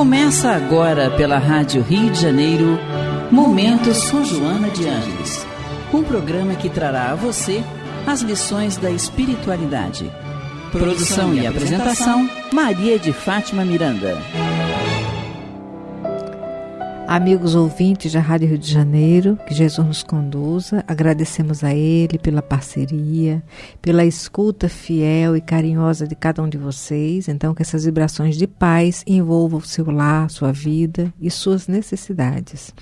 Começa agora pela Rádio Rio de Janeiro, Momento São Joana de Ângeles. Um programa que trará a você as lições da espiritualidade. Produção e apresentação, Maria de Fátima Miranda. Amigos ouvintes da Rádio Rio de Janeiro, que Jesus nos conduza, agradecemos a Ele pela parceria, pela escuta fiel e carinhosa de cada um de vocês. Então, que essas vibrações de paz envolvam o seu lar, sua vida e suas necessidades.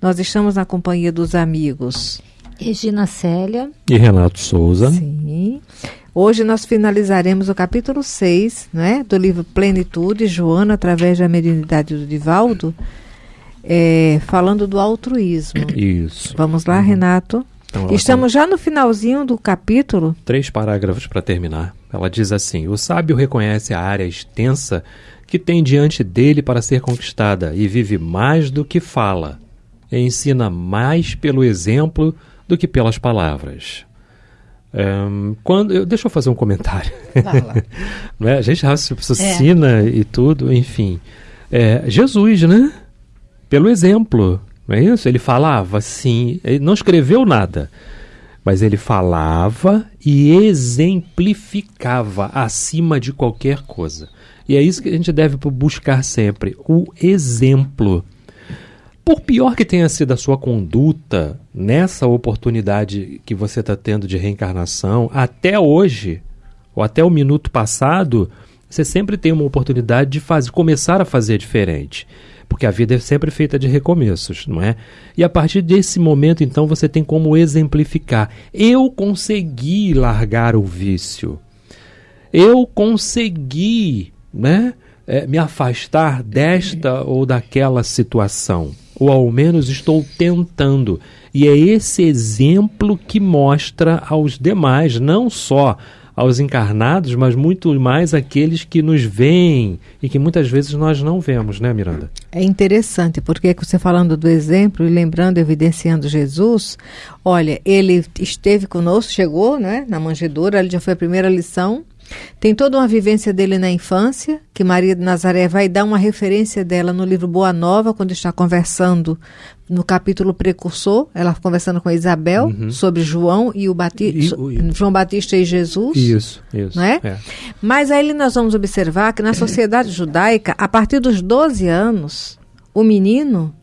Nós estamos na companhia dos amigos Regina Célia e Renato Souza. Sim. Hoje nós finalizaremos o capítulo 6 né, do livro Plenitude, Joana, através da mediunidade do Divaldo é, falando do altruísmo. Isso. Vamos lá, uhum. Renato. Então, Estamos já no finalzinho do capítulo. Três parágrafos para terminar. Ela diz assim: O sábio reconhece a área extensa que tem diante dele para ser conquistada e vive mais do que fala. E ensina mais pelo exemplo do que pelas palavras. Um, quando, deixa eu fazer um comentário. é? A gente raciocina é. e tudo, enfim. É, Jesus, né? Pelo exemplo, não é isso? Ele falava sim, ele não escreveu nada, mas ele falava e exemplificava acima de qualquer coisa. E é isso que a gente deve buscar sempre, o exemplo. Por pior que tenha sido a sua conduta nessa oportunidade que você está tendo de reencarnação, até hoje, ou até o minuto passado, você sempre tem uma oportunidade de fazer, começar a fazer diferente porque a vida é sempre feita de recomeços, não é? E a partir desse momento, então, você tem como exemplificar: eu consegui largar o vício, eu consegui, né? É, me afastar desta ou daquela situação, ou ao menos estou tentando. E é esse exemplo que mostra aos demais, não só aos encarnados, mas muito mais aqueles que nos veem e que muitas vezes nós não vemos, né, Miranda? É interessante, porque você falando do exemplo e lembrando, evidenciando Jesus, olha, ele esteve conosco, chegou né, na manjedoura, ali já foi a primeira lição, tem toda uma vivência dele na infância, que Maria de Nazaré vai dar uma referência dela no livro Boa Nova, quando está conversando no capítulo precursor, ela conversando com Isabel uhum. sobre João e o Batista, João Batista e Jesus. Isso, isso. Né? É. Mas aí nós vamos observar que na sociedade judaica, a partir dos 12 anos, o menino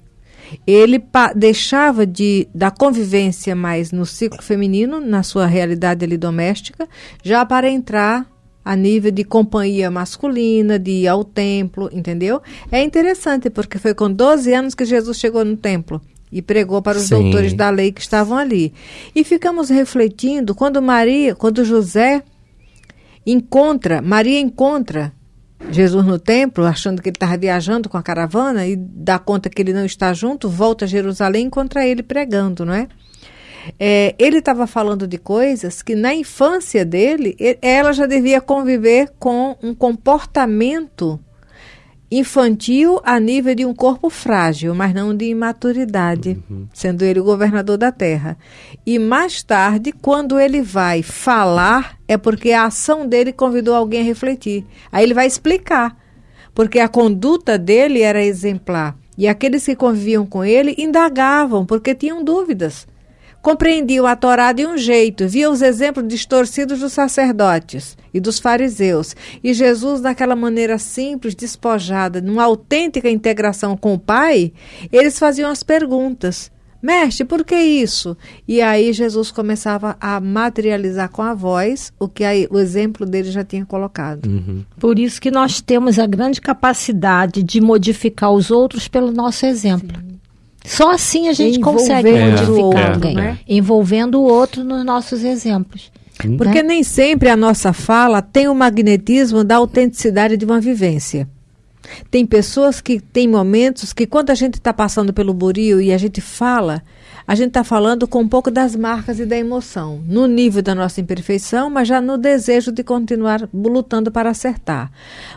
ele deixava de da convivência mais no ciclo feminino, na sua realidade ali doméstica, já para entrar a nível de companhia masculina, de ir ao templo, entendeu? É interessante porque foi com 12 anos que Jesus chegou no templo e pregou para os Sim. doutores da lei que estavam ali. E ficamos refletindo quando Maria, quando José encontra, Maria encontra Jesus no templo, achando que ele estava viajando com a caravana e dá conta que ele não está junto, volta a Jerusalém e encontra ele pregando, não é? É, ele estava falando de coisas que na infância dele, ela já devia conviver com um comportamento infantil a nível de um corpo frágil, mas não de imaturidade, uhum. sendo ele o governador da terra. E mais tarde, quando ele vai falar, é porque a ação dele convidou alguém a refletir. Aí ele vai explicar, porque a conduta dele era exemplar. E aqueles que conviviam com ele indagavam, porque tinham dúvidas compreendiam a Torá de um jeito, via os exemplos distorcidos dos sacerdotes e dos fariseus, e Jesus, daquela maneira simples, despojada, numa autêntica integração com o Pai, eles faziam as perguntas. Mestre, por que isso? E aí Jesus começava a materializar com a voz o que aí, o exemplo dele já tinha colocado. Uhum. Por isso que nós temos a grande capacidade de modificar os outros pelo nosso exemplo. Sim. Só assim a gente consegue modificar é, alguém, é. envolvendo o outro nos nossos exemplos. Porque né? nem sempre a nossa fala tem o magnetismo da autenticidade de uma vivência. Tem pessoas que têm momentos que, quando a gente está passando pelo burio e a gente fala, a gente está falando com um pouco das marcas e da emoção, no nível da nossa imperfeição, mas já no desejo de continuar lutando para acertar.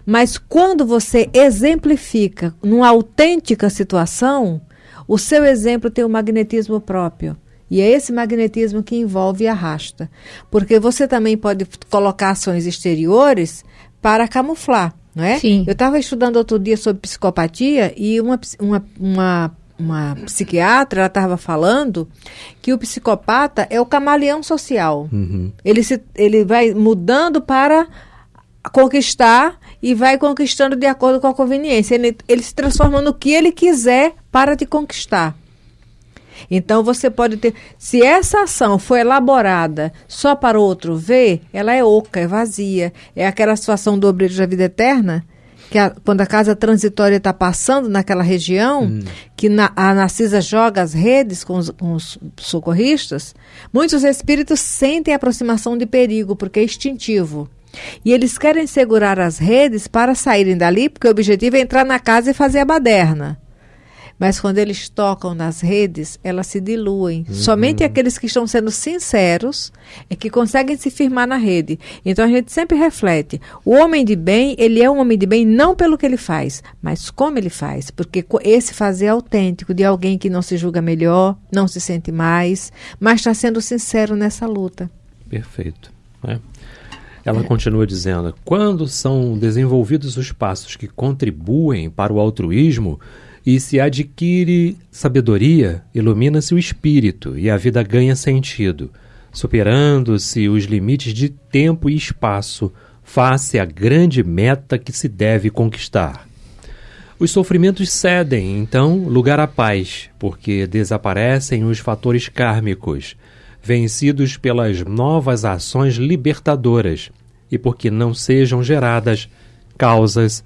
Mas quando você exemplifica numa autêntica situação, o seu exemplo tem um magnetismo próprio. E é esse magnetismo que envolve e arrasta. Porque você também pode colocar ações exteriores para camuflar. Não é? Sim. Eu estava estudando outro dia sobre psicopatia e uma, uma, uma, uma psiquiatra ela estava falando que o psicopata é o camaleão social. Uhum. Ele, se, ele vai mudando para conquistar e vai conquistando de acordo com a conveniência. Ele, ele se transforma no que ele quiser para te conquistar. Então você pode ter. Se essa ação foi elaborada só para o outro ver, ela é oca, é vazia. É aquela situação do obreiro da vida eterna, que a, quando a casa transitória está passando naquela região, Hum. que na, a Narcisa joga as redes com os, com os socorristas, muitos espíritos sentem a aproximação de perigo, porque é instintivo. E eles querem segurar as redes para saírem dali, porque o objetivo é entrar na casa e fazer a baderna. Mas quando eles tocam nas redes, elas se diluem. Somente aqueles que estão sendo sinceros é que conseguem se firmar na rede. Então a gente sempre reflete. O homem de bem, ele é um homem de bem não pelo que ele faz, mas como ele faz. Porque esse fazer é autêntico de alguém que não se julga melhor, não se sente mais, mas está sendo sincero nessa luta. Perfeito. né? Ela continua dizendo: quando são desenvolvidos os passos que contribuem para o altruísmo e se adquire sabedoria, ilumina-se o espírito e a vida ganha sentido, superando-se os limites de tempo e espaço face à grande meta que se deve conquistar. Os sofrimentos cedem, então, lugar à paz, porque desaparecem os fatores kármicos, vencidos pelas novas ações libertadoras, e porque não sejam geradas causas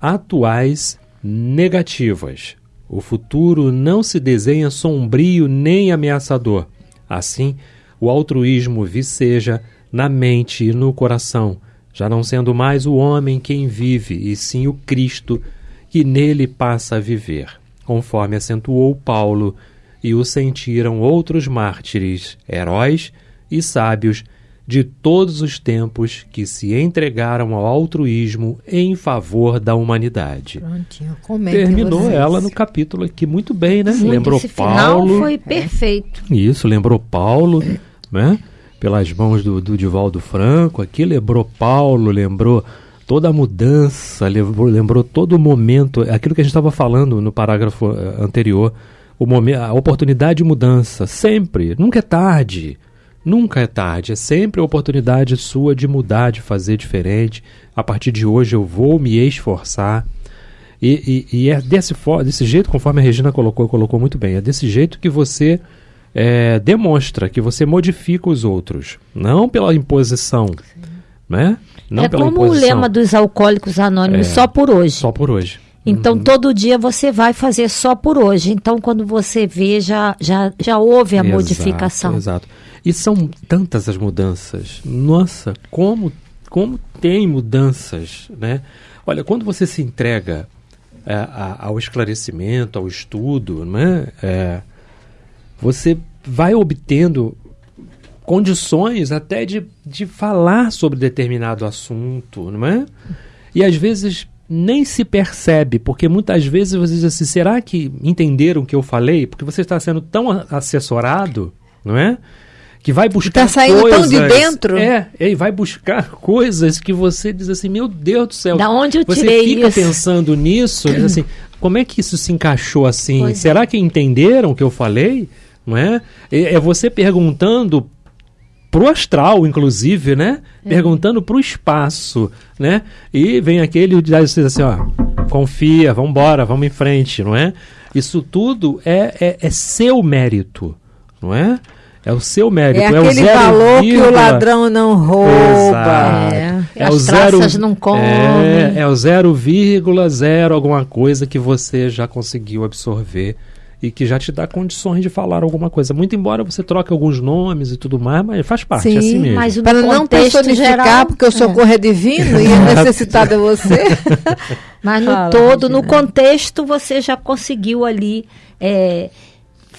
atuais negativas. O futuro não se desenha sombrio nem ameaçador. Assim, o altruísmo viceja na mente e no coração, já não sendo mais o homem quem vive, e sim o Cristo que nele passa a viver, conforme acentuou Paulo, e o sentiram outros mártires, heróis e sábios de todos os tempos que se entregaram ao altruísmo em favor da humanidade. Prontinho, Terminou vocês. ela no capítulo aqui muito bem, né? Muito, lembrou esse Paulo. final foi perfeito. Isso, lembrou Paulo, né? Pelas mãos do, do Divaldo Franco, aqui lembrou Paulo, lembrou toda a mudança, lembrou, lembrou todo o momento, aquilo que a gente estava falando no parágrafo eh, anterior, o momen- a oportunidade de mudança, sempre, nunca é tarde. Nunca é tarde, é sempre a oportunidade sua de mudar, de fazer diferente. A partir de hoje eu vou me esforçar. E, e- e é desse, desse jeito, conforme a Regina colocou, colocou muito bem, é desse jeito que você é, demonstra, que você modifica os outros. Não pela imposição. Né? Não é como o imposição. lema dos alcoólicos anônimos, É. só por hoje. Só por hoje. Então, todo dia você vai fazer só por hoje. Então, quando você vê, já, já, já houve a Exato, modificação. Exato. E são tantas as mudanças. Nossa, como, como tem mudanças, né? Olha, quando você se entrega é, a- ao esclarecimento, ao estudo, né? É, você vai obtendo condições até de, de falar sobre determinado assunto, não é? E às vezes nem se percebe, porque muitas vezes você diz assim, será que entenderam o que eu falei? Porque você está sendo tão assessorado, não é? Que vai buscar tá saindo tão de coisas- dentro. É, e vai buscar coisas que você diz assim, meu Deus do céu. Da onde eu você tirei fica isso? pensando nisso, diz assim, como é que isso se encaixou assim? Pois é. Será que entenderam o que eu falei? Não é? É é você perguntando pro astral, inclusive, né? É. Perguntando pro espaço, né? E vem aquele e diz assim, ó, confia, vamos embora, vamos em frente, não é? Isso tudo é, é, é seu mérito, não é? É o seu mérito. É o aquele valor que o vírgula- ladrão não rouba. Exato. É. É As o zero, traças não comem. É, é o 0,0 alguma coisa que você já conseguiu absorver e que já te dá condições de falar alguma coisa. Muito embora você troque alguns nomes e tudo mais, mas faz parte, Sim, é assim mesmo. Mas o Para não personificar, geral, porque o socorro é, divino e é necessitado é você. Mas no Fala, todo, no contexto, você já conseguiu ali é,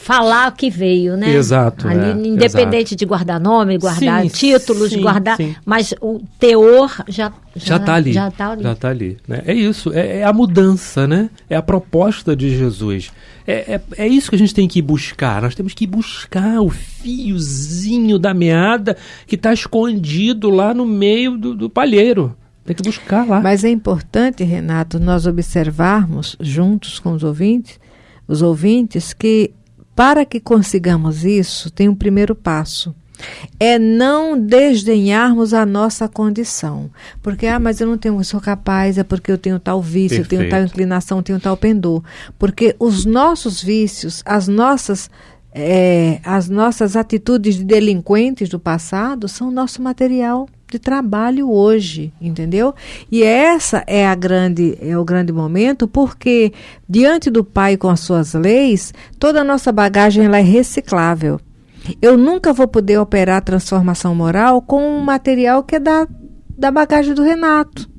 falar o que veio, né? Exato, Ali, é, independente de guardar nome, guardar Sim, títulos, sim, guardar. sim. Mas o teor já Já está ali. Já tá ali. Já tá ali. né? É isso, é, é a mudança, né? É a proposta de Jesus. É, é, é isso que a gente tem que ir buscar. Nós temos que ir buscar o fiozinho da meada que está escondido lá no meio do, do palheiro. Tem que buscar lá. Mas é importante, Renato, nós observarmos juntos com os ouvintes, os ouvintes que para que consigamos isso, tem um primeiro passo. É não desdenharmos a nossa condição. Porque, ah, mas eu não tenho, eu sou capaz, é porque eu tenho tal vício, Perfeito. eu tenho tal inclinação, eu tenho tal pendor. Porque os nossos vícios, as nossas é, as nossas atitudes de delinquentes do passado são nosso material de trabalho hoje, entendeu? E essa é a grande é o grande momento porque diante do Pai com as suas leis, toda a nossa bagagem ela é reciclável. Eu nunca vou poder operar a transformação moral com um material que é da, da bagagem do Renato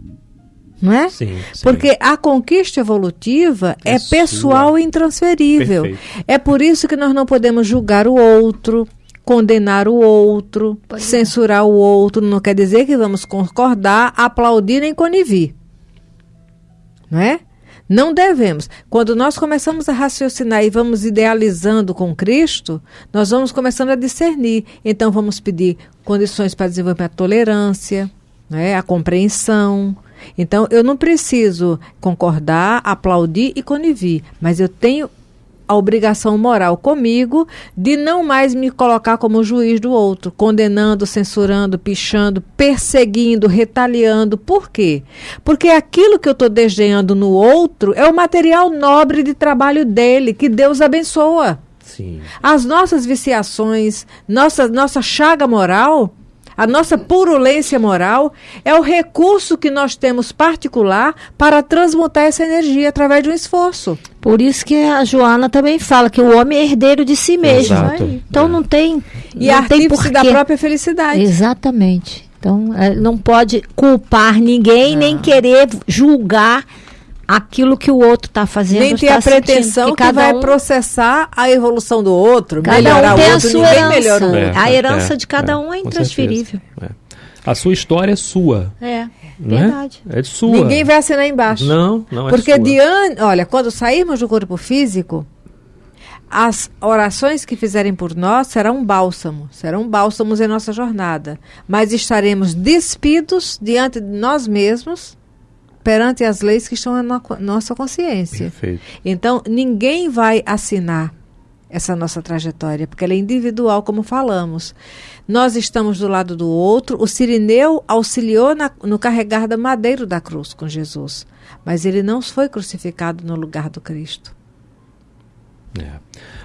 não é? Sim, sim. Porque a conquista evolutiva é, é pessoal e intransferível. Perfeito. É por isso que nós não podemos julgar o outro, condenar o outro, Pode censurar o outro. Não quer dizer que vamos concordar, aplaudir nem conivir. Não é? Não devemos. Quando nós começamos a raciocinar e vamos idealizando com Cristo, nós vamos começando a discernir. Então vamos pedir condições para desenvolver a tolerância, né, a compreensão, então, eu não preciso concordar, aplaudir e conivir, mas eu tenho a obrigação moral comigo de não mais me colocar como juiz do outro, condenando, censurando, pichando, perseguindo, retaliando. Por quê? Porque aquilo que eu estou desdenhando no outro é o material nobre de trabalho dele, que Deus abençoa. Sim. As nossas viciações, nossa, nossa chaga moral a nossa purulência moral é o recurso que nós temos particular para transmutar essa energia através de um esforço. Por isso que a Joana também fala que o homem é herdeiro de si mesmo. Exato. Então é. não tem. E não artífice da própria felicidade. Exatamente. Então é, não pode culpar ninguém, não. nem querer julgar aquilo que o outro está fazendo. Nem tá a pretensão que, que vai um, processar a evolução do outro, cada melhorar um tem o outro, a sua herança. É, a herança é, de cada é, um é intransferível. É. A sua história é sua. É, verdade. É? é sua. Ninguém vai assinar embaixo. Não, não é Porque diante, olha, quando sairmos do corpo físico, as orações que fizerem por nós serão um bálsamo, serão bálsamos em nossa jornada, mas estaremos despidos diante de nós mesmos perante as leis que estão na no nossa consciência. Perfeito. Então, ninguém vai assinar essa nossa trajetória, porque ela é individual, como falamos. Nós estamos do lado do outro. O Sirineu auxiliou na, no carregar da madeira da cruz com Jesus, mas ele não foi crucificado no lugar do Cristo. É.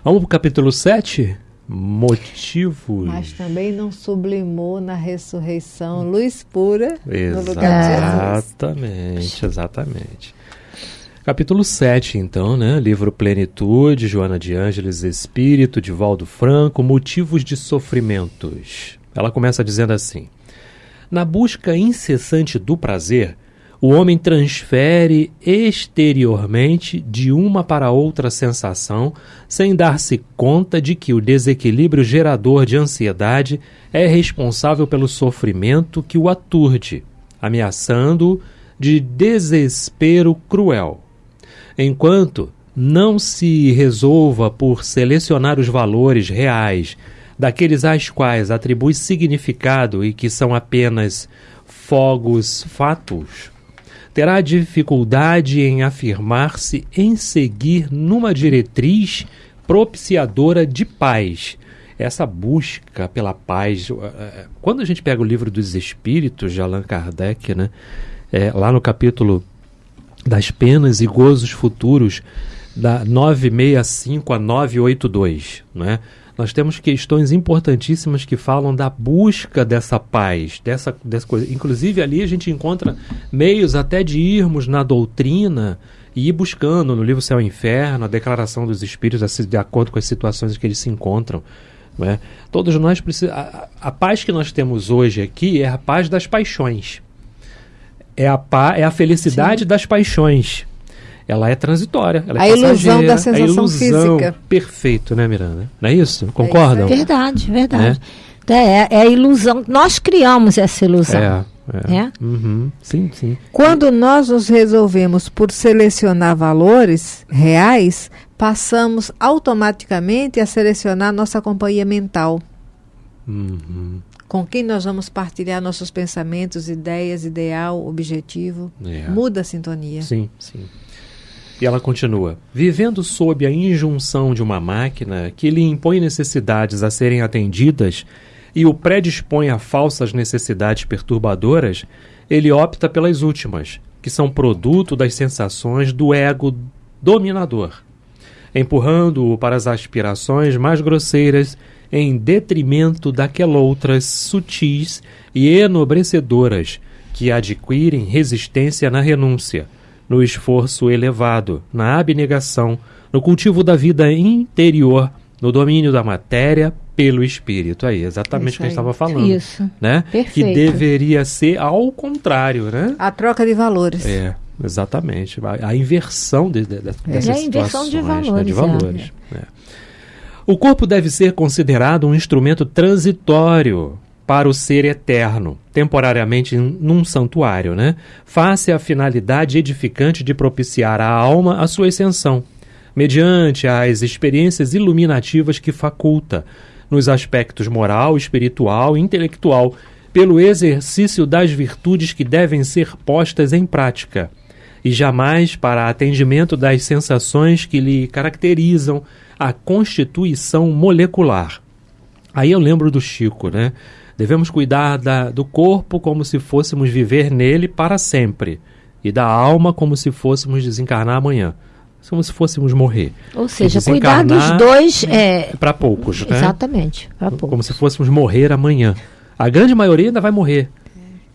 Vamos para o capítulo 7? Motivos. Mas também não sublimou na ressurreição luz pura no lugar de Jesus. Exatamente, exatamente. Capítulo 7, então, né? Livro Plenitude, Joana de Ângeles, Espírito, de Valdo Franco, Motivos de Sofrimentos. Ela começa dizendo assim: Na busca incessante do prazer, o homem transfere exteriormente de uma para outra sensação, sem dar-se conta de que o desequilíbrio gerador de ansiedade é responsável pelo sofrimento que o aturde, ameaçando-o de desespero cruel. Enquanto não se resolva por selecionar os valores reais daqueles às quais atribui significado e que são apenas fogos fatos, terá dificuldade em afirmar-se em seguir numa diretriz propiciadora de paz. Essa busca pela paz. Eh, eh, quando a gente pega o livro dos Espíritos de Allan Kardec, né, é, lá no capítulo das penas e gozos futuros, da 965 a 982, né? nós temos questões importantíssimas que falam da busca dessa paz, dessa, dessa coisa. Inclusive, ali a gente encontra meios até de irmos na doutrina e ir buscando no livro Céu e Inferno, a declaração dos espíritos de acordo com as situações em que eles se encontram. Não é? Todos nós precisamos. A, a paz que nós temos hoje aqui é a paz das paixões. É a, pa, é a felicidade Sim. das paixões ela é transitória. Ela é a ilusão da sensação a ilusão, física. Perfeito, né, Miranda? Não é isso? Concordam? É verdade, verdade. É? é? É, a ilusão. Nós criamos essa ilusão. É. É. é? Uhum. Sim, sim. Quando nós nos resolvemos por selecionar valores reais, passamos automaticamente a selecionar nossa companhia mental. Uhum. com quem nós vamos partilhar nossos pensamentos, ideias, ideal, objetivo. É. Muda a sintonia. Sim, sim. E ela continua: vivendo sob a injunção de uma máquina que lhe impõe necessidades a serem atendidas e o predispõe a falsas necessidades perturbadoras, ele opta pelas últimas, que são produto das sensações do ego dominador, empurrando-o para as aspirações mais grosseiras em detrimento daquelas sutis e enobrecedoras que adquirem resistência na renúncia, no esforço elevado, na abnegação, no cultivo da vida interior, no domínio da matéria pelo espírito. Aí, exatamente o que a gente estava falando. Isso. Né? Perfeito. Que deveria ser ao contrário, né? A troca de valores. É, exatamente. A, a inversão de, de, de, é. dessas é a inversão de valores. Né? De valores. É. É. O corpo deve ser considerado um instrumento transitório para o ser eterno, temporariamente num santuário, né? Face à finalidade edificante de propiciar à alma a sua ascensão, mediante as experiências iluminativas que faculta, nos aspectos moral, espiritual e intelectual, pelo exercício das virtudes que devem ser postas em prática, e jamais para atendimento das sensações que lhe caracterizam a constituição molecular. Aí eu lembro do Chico, né? Devemos cuidar da, do corpo como se fôssemos viver nele para sempre, e da alma como se fôssemos desencarnar amanhã. Como se fôssemos morrer. Ou seja, cuidar dos dois é. Para poucos, né? Exatamente, para poucos. Como se fôssemos morrer amanhã. A grande maioria ainda vai morrer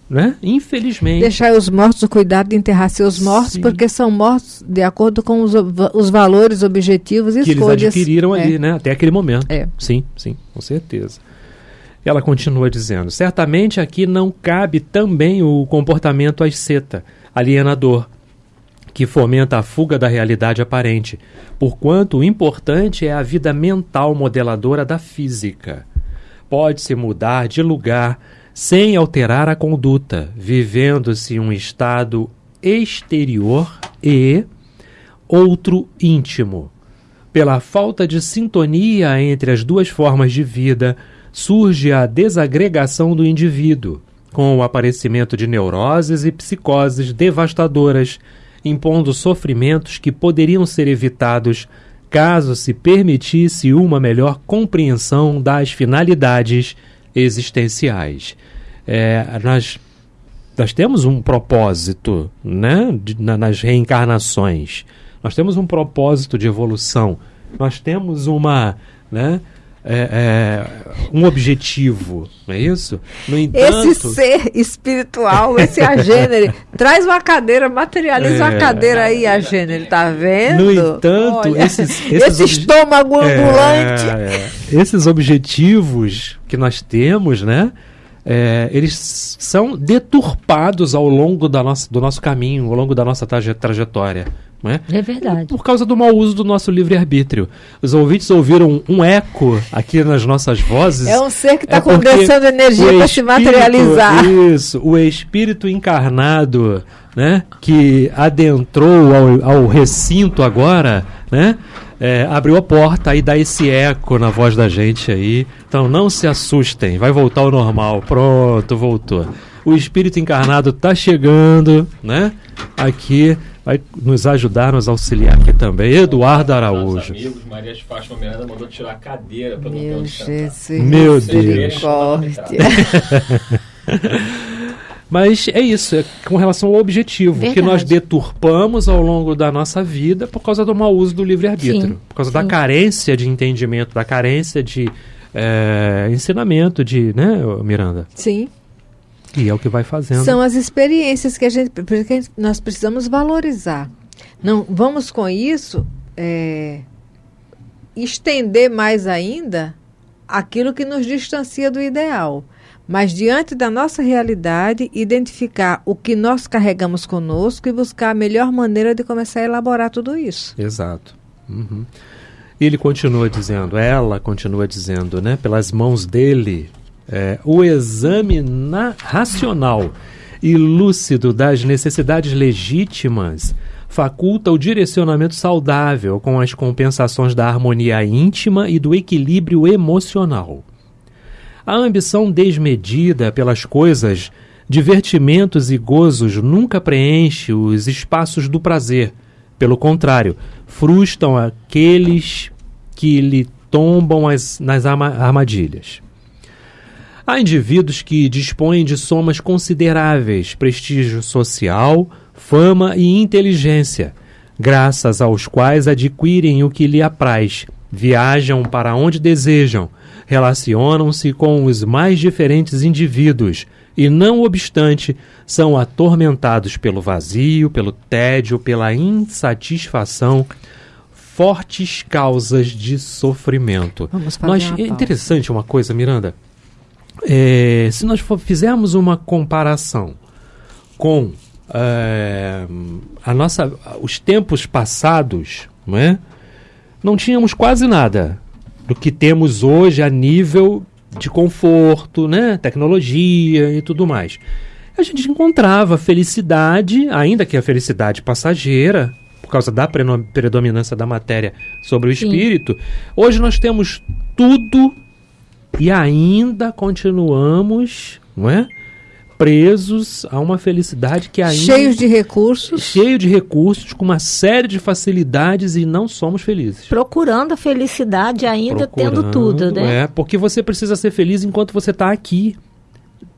né? Infelizmente. Deixar os mortos o cuidado de enterrar seus mortos, Sim. porque são mortos de acordo com os, os valores, objetivos e que escolhas. eles adquiriram é. ali, né? Até aquele momento. É. Sim, sim, com certeza. Ela continua dizendo: certamente aqui não cabe também o comportamento asceta, alienador, que fomenta a fuga da realidade aparente, porquanto o importante é a vida mental modeladora da física. Pode-se mudar de lugar sem alterar a conduta, vivendo-se um estado exterior e outro íntimo. Pela falta de sintonia entre as duas formas de vida, surge a desagregação do indivíduo, com o aparecimento de neuroses e psicoses devastadoras, impondo sofrimentos que poderiam ser evitados caso se permitisse uma melhor compreensão das finalidades existenciais. É, nós, nós temos um propósito né, de, na, nas reencarnações, nós temos um propósito de evolução, nós temos uma. Né, é, é, um objetivo, não é isso? No entanto, esse ser espiritual, esse agênere, traz uma cadeira, materializa é, uma cadeira aí, agênere, tá vendo? No entanto, Olha, esses, esses esse estômago é, ambulante. É, esses objetivos que nós temos, né? É, eles são deturpados ao longo da nossa, do nosso caminho, ao longo da nossa traje trajetória. É? é? verdade. Por causa do mau uso do nosso livre-arbítrio. Os ouvintes ouviram um eco aqui nas nossas vozes. É um ser que está é condensando energia para se materializar. Isso, o espírito encarnado, né, que adentrou ao, ao recinto agora, né, é, abriu a porta e dá esse eco na voz da gente aí. Então não se assustem, vai voltar ao normal. Pronto, voltou. O espírito encarnado está chegando, né? Aqui vai nos ajudar, nos auxiliar aqui também. Eduardo Araújo. amigos, Maria de Fátima Miranda mandou tirar a cadeira para Meu Jesus. Meu Deus. Mas é isso, é com relação ao objetivo, Verdade. que nós deturpamos ao longo da nossa vida por causa do mau uso do livre-arbítrio, por causa sim. da carência de entendimento, da carência de é, ensinamento de, né, Miranda? Sim. E é o que vai fazendo. São as experiências que a gente, porque nós precisamos valorizar. Não vamos com isso é, estender mais ainda aquilo que nos distancia do ideal mas diante da nossa realidade, identificar o que nós carregamos conosco e buscar a melhor maneira de começar a elaborar tudo isso. Exato. Uhum. Ele continua dizendo, ela continua dizendo, né, pelas mãos dele, é, o exame na, racional e lúcido das necessidades legítimas faculta o direcionamento saudável com as compensações da harmonia íntima e do equilíbrio emocional A ambição desmedida pelas coisas, divertimentos e gozos nunca preenche os espaços do prazer. Pelo contrário, frustram aqueles que lhe tombam as, nas armadilhas. Há indivíduos que dispõem de somas consideráveis, prestígio social, fama e inteligência, graças aos quais adquirem o que lhe apraz, viajam para onde desejam, relacionam-se com os mais diferentes indivíduos e, não obstante, são atormentados pelo vazio, pelo tédio, pela insatisfação, fortes causas de sofrimento. Vamos nós, é interessante uma coisa, Miranda. É, se nós for, fizermos uma comparação com é, a nossa, os tempos passados, não é? Não tínhamos quase nada do que temos hoje a nível de conforto, né? Tecnologia e tudo mais. A gente encontrava felicidade, ainda que a felicidade passageira, por causa da predominância da matéria sobre o Sim. espírito. Hoje nós temos tudo e ainda continuamos, não é? Presos a uma felicidade que ainda. Cheios de recursos. Cheio de recursos, com uma série de facilidades e não somos felizes. Procurando a felicidade ainda Procurando, tendo tudo, né? É, porque você precisa ser feliz enquanto você está aqui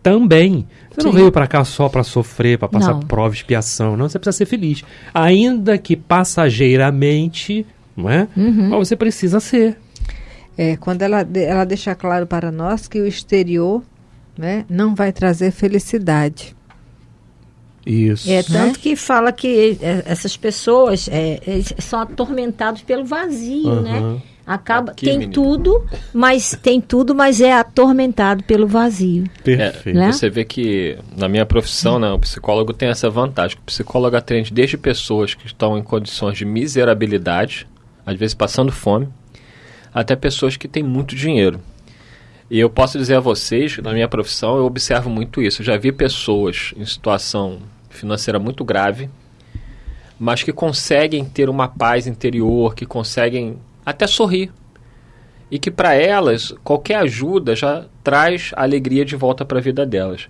também. Você Sim. não veio para cá só para sofrer, para passar não. prova, expiação. Não, você precisa ser feliz. Ainda que passageiramente, não é? Uhum. Mas você precisa ser. É, quando ela, ela deixa claro para nós que o exterior né, não vai trazer felicidade. Isso. É tanto né? que fala que é, essas pessoas é, são atormentados pelo vazio, uhum. né? Acaba Aqui, tem menino. tudo, mas tem tudo, mas é atormentado pelo vazio. Perfeito. Né? Você vê que na minha profissão, né, o psicólogo tem essa vantagem. O psicólogo atende desde pessoas que estão em condições de miserabilidade, às vezes passando fome, até pessoas que têm muito dinheiro. E eu posso dizer a vocês, na minha profissão, eu observo muito isso. Eu já vi pessoas em situação financeira muito grave, mas que conseguem ter uma paz interior, que conseguem até sorrir. E que para elas, qualquer ajuda já traz alegria de volta para a vida delas.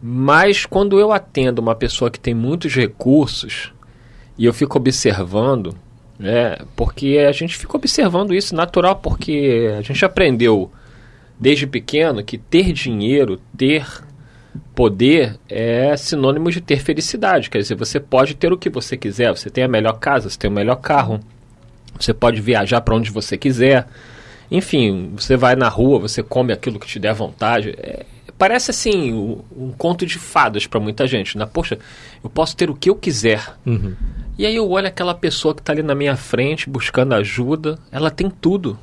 Mas quando eu atendo uma pessoa que tem muitos recursos e eu fico observando, né? Porque a gente fica observando isso natural, porque a gente aprendeu desde pequeno que ter dinheiro, ter poder é sinônimo de ter felicidade. Quer dizer, você pode ter o que você quiser, você tem a melhor casa, você tem o melhor carro, você pode viajar para onde você quiser. Enfim, você vai na rua, você come aquilo que te der vontade. É, parece assim um, conto de fadas para muita gente. Né? Poxa, eu posso ter o que eu quiser. Uhum. E aí eu olho aquela pessoa que está ali na minha frente buscando ajuda, ela tem tudo,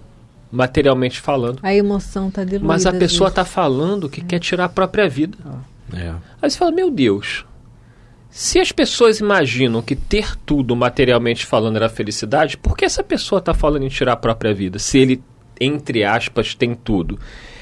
materialmente falando. A emoção está diluída. Mas a pessoa está falando que é. quer tirar a própria vida. É. Aí você fala, meu Deus, se as pessoas imaginam que ter tudo materialmente falando era felicidade, por que essa pessoa está falando em tirar a própria vida? Se ele, entre aspas, tem tudo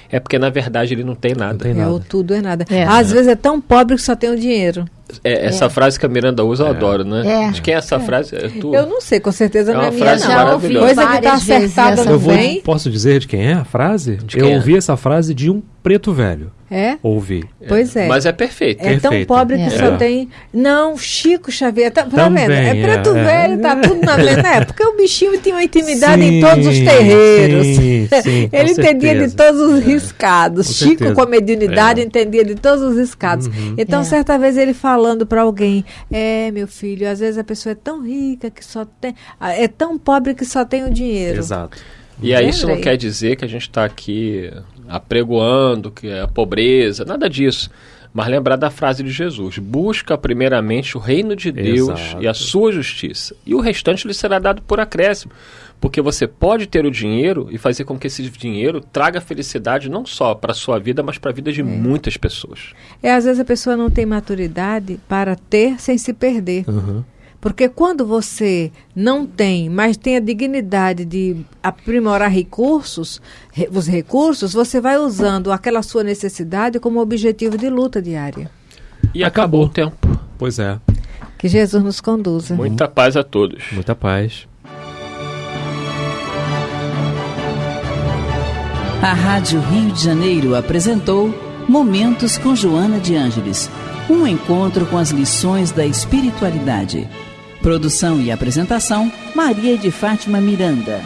é porque na verdade ele não tem nada. Não tem nada. É, o tudo é nada. É. Às vezes é tão pobre que só tem o dinheiro. É, essa é. frase que a Miranda usa, eu é. adoro, né? É. De quem é essa frase? É tu? Eu não sei, com certeza é não é minha, frase não. Maravilhosa. Coisa que está acertada no bem. Posso dizer de quem é a frase? De eu ouvi essa frase de um preto velho. É? Ouvi. Pois é. Mas é perfeito. É tão pobre que é. só tem. Não, Chico Xavier. Tá, tá vendo? É preto é. velho, tá tudo na mesma. É, porque o bichinho tinha uma intimidade sim, em todos os terreiros. Sim, sim, Ele entendia certeza. de todos os riscados. Com Chico, certeza. com a mediunidade, entendia de todos os riscados. Uhum. Então, certa vez ele falando para alguém: É, meu filho, às vezes a pessoa é tão rica que só tem. É tão pobre que só tem o dinheiro. Exato. E aí isso não quer dizer que a gente está aqui apregoando que é a pobreza, nada disso. Mas lembrar da frase de Jesus: busca primeiramente o reino de Deus Exato. e a sua justiça, e o restante lhe será dado por acréscimo. Porque você pode ter o dinheiro e fazer com que esse dinheiro traga felicidade não só para a sua vida, mas para a vida de é. muitas pessoas. É, às vezes a pessoa não tem maturidade para ter sem se perder. Uhum. Porque quando você não tem, mas tem a dignidade de aprimorar recursos, re, os recursos, você vai usando aquela sua necessidade como objetivo de luta diária. E acabou, acabou o tempo. Pois é. Que Jesus nos conduza. Muita paz a todos. Muita paz. A Rádio Rio de Janeiro apresentou Momentos com Joana de Ângeles um encontro com as lições da espiritualidade. Produção e apresentação: Maria de Fátima Miranda.